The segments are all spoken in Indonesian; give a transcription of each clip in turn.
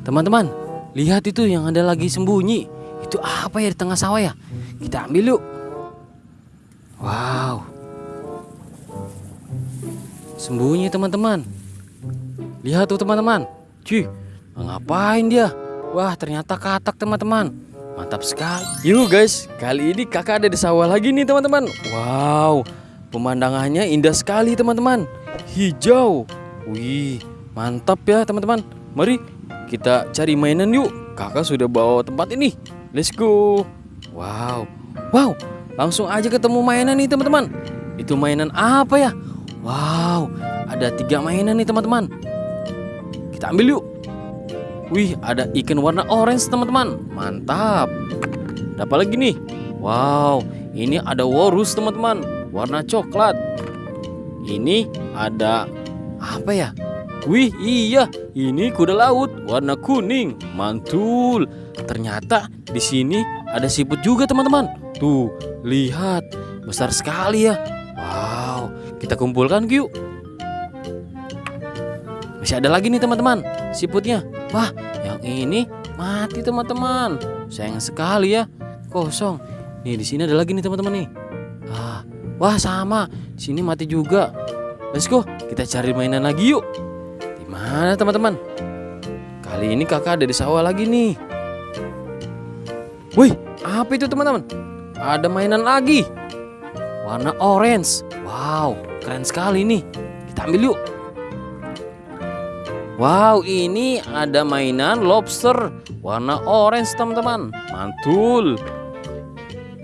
Teman-teman, lihat itu yang ada lagi sembunyi. Itu apa ya di tengah sawah ya? Kita ambil yuk. Wow. Sembunyi teman-teman. Lihat tuh teman-teman. Cih, ngapain dia? Wah, ternyata katak teman-teman. Mantap sekali. Yuk guys, kali ini kakak ada di sawah lagi nih teman-teman. Wow, pemandangannya indah sekali teman-teman. Hijau. Wih, mantap ya teman-teman. Mari kita cari mainan yuk. Kakak sudah bawa tempat ini. Let's go. Wow. Wow, langsung aja ketemu mainan nih teman-teman. Itu mainan apa ya? Wow, ada tiga mainan nih teman-teman. Kita ambil yuk. Wih, ada ikan warna orange teman-teman. Mantap. Ada apa lagi nih? Wow, ini ada walrus teman-teman. Warna coklat. Ini ada apa ya? Wih, iya, ini kuda laut warna kuning. Mantul. Ternyata di sini ada siput juga teman-teman. Tuh, lihat. Besar sekali ya. Wow, kita kumpulkan yuk. Masih ada lagi nih teman-teman, siputnya. Wah, yang ini mati teman-teman. Sayang sekali ya, kosong. Nih di sini ada lagi nih teman-teman nih. Ah, wah sama. Sini mati juga. Let's go, kita cari mainan lagi yuk. Mana teman-teman? Kali ini kakak ada di sawah lagi nih. Wih, apa itu teman-teman? Ada mainan lagi. Warna orange. Wow, keren sekali nih. Kita ambil yuk. Wow, ini ada mainan lobster warna orange, teman-teman. Mantul.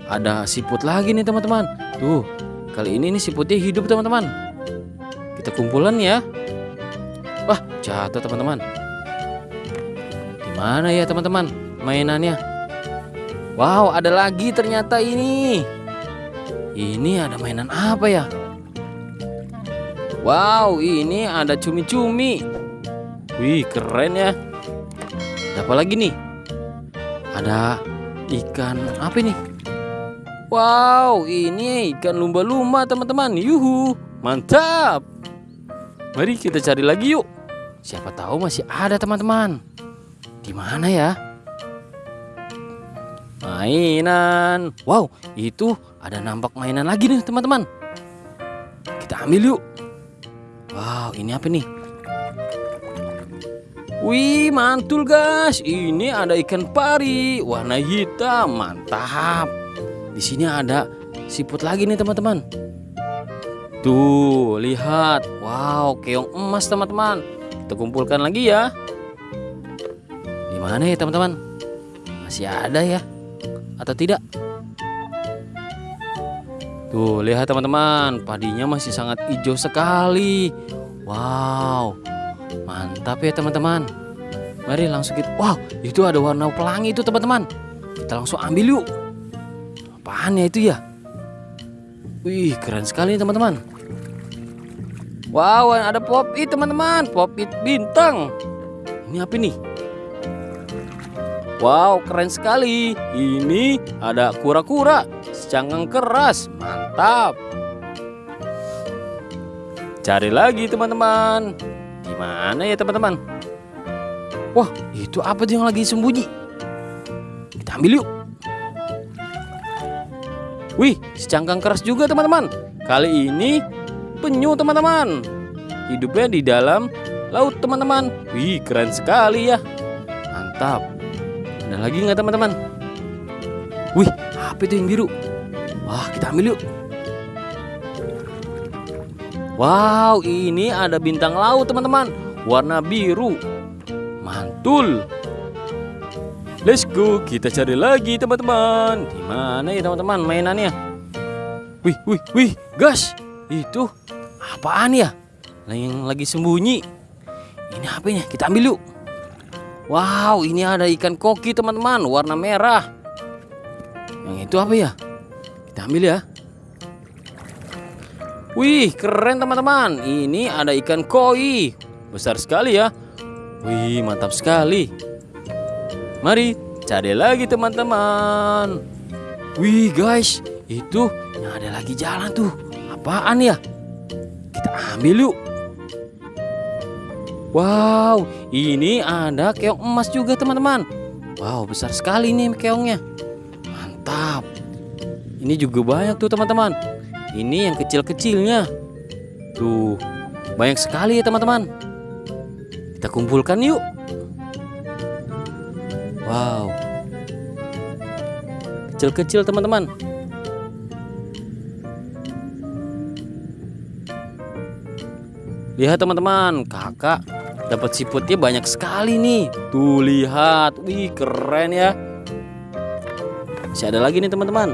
Ada siput lagi nih, teman-teman. Tuh, kali ini nih siputnya hidup, teman-teman. Kita kumpulan ya. Wah, jatuh, teman-teman. Gimana ya, teman-teman? Mainannya. Wow, ada lagi ternyata ini. Ini ada mainan apa ya? Wow, ini ada cumi-cumi. Wih, keren ya. Ada apa lagi nih? Ada ikan apa ini? Wow, ini ikan lumba-lumba, teman-teman. Yuhu, mantap. Mari kita cari lagi yuk. Siapa tahu masih ada, teman-teman. Di mana ya? Mainan. Wow, itu ada nampak mainan lagi nih, teman-teman. Kita ambil yuk. Wow, ini apa nih? Wih, mantul guys. Ini ada ikan pari warna hitam, mantap. Di sini ada siput lagi nih, teman-teman. Tuh, lihat. Wow, keong emas, teman-teman. Kita kumpulkan lagi ya. Di mana ya, teman-teman? Masih ada ya? Atau tidak? Tuh, lihat teman-teman, padinya masih sangat hijau sekali. Wow. Mantap ya teman-teman. Mari langsung kita. Wow, itu ada warna pelangi itu teman-teman. Kita langsung ambil yuk. Apaan ya itu ya? Wih, keren sekali teman-teman. Wow, ada pop it teman-teman. Pop it bintang. Ini apa nih? Wow, keren sekali. Ini ada kura-kura secangkang keras. Mantap. Cari lagi teman-teman. Di mana ya teman-teman? Wah, itu apa tuh yang lagi sembunyi? Kita ambil yuk. Wih, secangkang keras juga teman-teman. Kali ini penyu teman-teman. Hidupnya di dalam laut teman-teman. Wih, keren sekali ya. Mantap. Ada lagi nggak teman-teman? Wih, apa itu yang biru? Wah, kita ambil yuk. Wow, ini ada bintang laut teman-teman, warna biru. Mantul. Let's go, kita cari lagi teman-teman. Di mana ya teman-teman mainannya? Wih, wih, wih, gas. Itu apaan ya? Yang lagi sembunyi. Ini apa ya? Kita ambil yuk. Wow, ini ada ikan koki teman-teman, warna merah. Yang itu apa ya? Kita ambil ya. Wih, keren teman-teman. Ini ada ikan koi. Besar sekali ya. Wih, mantap sekali. Mari cari lagi teman-teman. Wih, guys, itu ada lagi jalan tuh. Apaan ya? Kita ambil yuk. Wow, ini ada keong emas juga teman-teman. Wow, besar sekali nih keongnya. Mantap. Ini juga banyak tuh teman-teman. Ini yang kecil-kecilnya. Tuh, banyak sekali ya teman-teman. Kita kumpulkan yuk. Wow. Kecil-kecil teman-teman. Lihat teman-teman, kakak dapat siputnya banyak sekali nih. Tuh lihat, wih keren ya. Masih ada lagi nih teman-teman.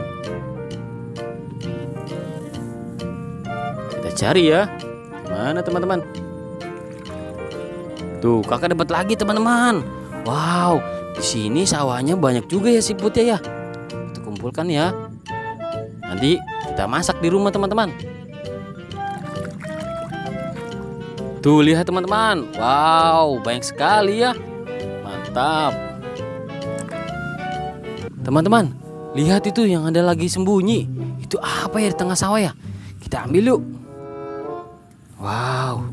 Kita cari ya. Mana teman-teman? Tuh kakak dapat lagi teman-teman. Wow, di sini sawahnya banyak juga ya siputnya ya. Kita kumpulkan ya. Nanti kita masak di rumah teman-teman. Tuh lihat teman-teman. Wow, banyak sekali ya. Mantap. Teman-teman, lihat itu yang ada lagi sembunyi. Itu apa ya di tengah sawah ya? Kita ambil yuk. Wow.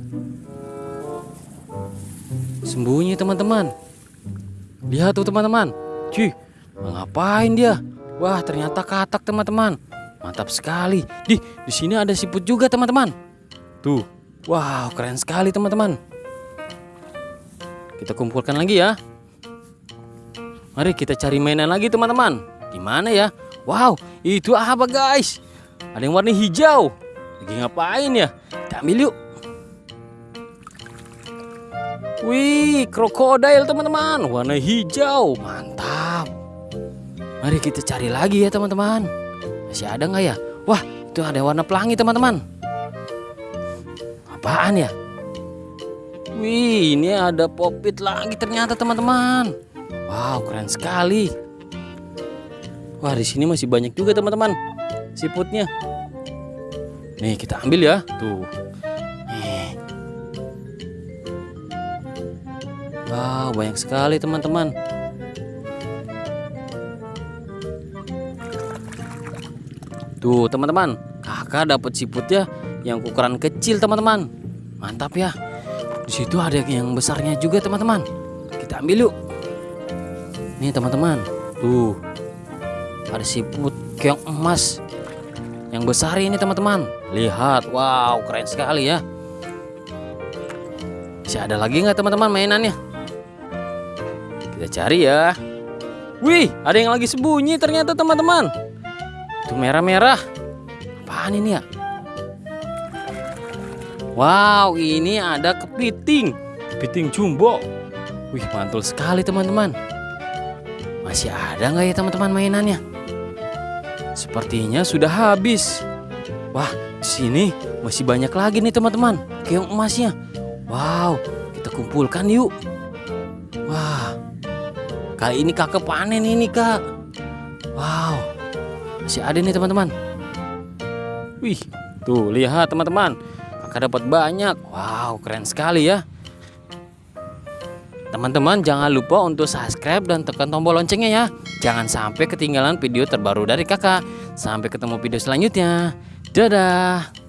Sembunyi teman-teman. Lihat tuh teman-teman. Cuy, ngapain dia? Wah, ternyata katak teman-teman. Mantap sekali. Di di sini ada siput juga teman-teman. Tuh, Wow, keren sekali teman-teman. Kita kumpulkan lagi ya. Mari kita cari mainan lagi teman-teman. Gimana ya? Wow, itu apa guys? Ada yang warna hijau. Lagi ngapain ya? Kita ambil yuk. Wih, krokodil teman-teman. Warna hijau. Mantap. Mari kita cari lagi ya teman-teman. Masih ada nggak ya? Wah, itu ada warna pelangi teman-teman. Apaan ya? Wih, ini ada popit lagi ternyata teman-teman. Wow, keren sekali. Wah, di sini masih banyak juga teman-teman siputnya. Nih, kita ambil ya. Tuh. Wow, banyak sekali teman-teman. Tuh, teman-teman. Kakak dapat siputnya yang ukuran kecil teman-teman. Mantap ya. Di situ ada yang besarnya juga teman-teman. Kita ambil yuk. Nih teman-teman. Tuh. Ada siput keong emas yang besar ini teman-teman. Lihat. Wow keren sekali ya. Bisa ada lagi nggak teman-teman mainannya? Kita cari ya. Wih ada yang lagi sembunyi ternyata teman-teman. Itu merah-merah. Apaan ini ya Wow, ini ada kepiting. Kepiting jumbo. Wih, mantul sekali teman-teman. Masih ada nggak ya teman-teman mainannya? Sepertinya sudah habis. Wah, di sini masih banyak lagi nih teman-teman. Keong emasnya. Wow, kita kumpulkan yuk. Wah, kali ini kakak panen ini kak. Wow, masih ada nih teman-teman. Wih, tuh lihat teman-teman kakak dapat banyak. Wow, keren sekali ya. Teman-teman jangan lupa untuk subscribe dan tekan tombol loncengnya ya. Jangan sampai ketinggalan video terbaru dari kakak. Sampai ketemu video selanjutnya. Dadah.